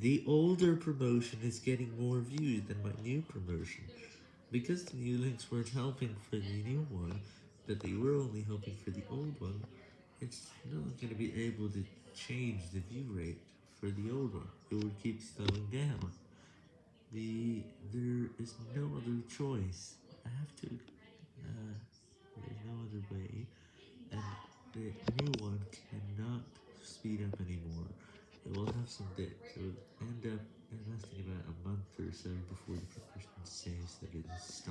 The older promotion is getting more views than my new promotion. Because the new links weren't helping for the new one, but they were only helping for the old one, it's not going to be able to change the view rate for the old one. It would keep slowing down. The There is no other choice. I have to, uh, there's no other way, and the new one cannot speed up anymore. It will have some dips. It up lasting about a month or so before the promotion says that it is.